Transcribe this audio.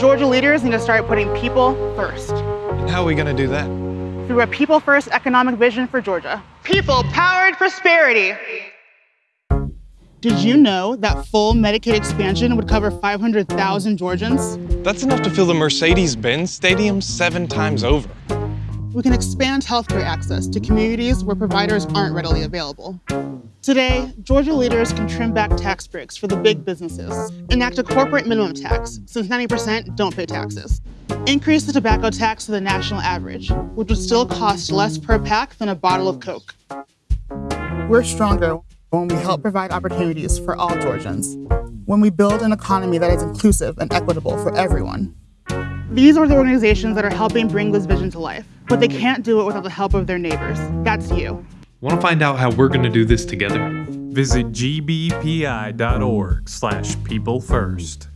Georgia leaders need to start putting people first. And how are we going to do that? Through a people first economic vision for Georgia. People powered prosperity. Did you know that full Medicaid expansion would cover 500,000 Georgians? That's enough to fill the Mercedes Benz Stadium seven times over. We can expand healthcare access to communities where providers aren't readily available. Today, Georgia leaders can trim back tax breaks for the big businesses, enact a corporate minimum tax, since 90% don't pay taxes, increase the tobacco tax to the national average, which would still cost less per pack than a bottle of Coke. We're stronger when we help provide opportunities for all Georgians, when we build an economy that is inclusive and equitable for everyone. These are the organizations that are helping bring this vision to life, but they can't do it without the help of their neighbors. That's you. Want to find out how we're going to do this together? Visit gbpi.org slash people first.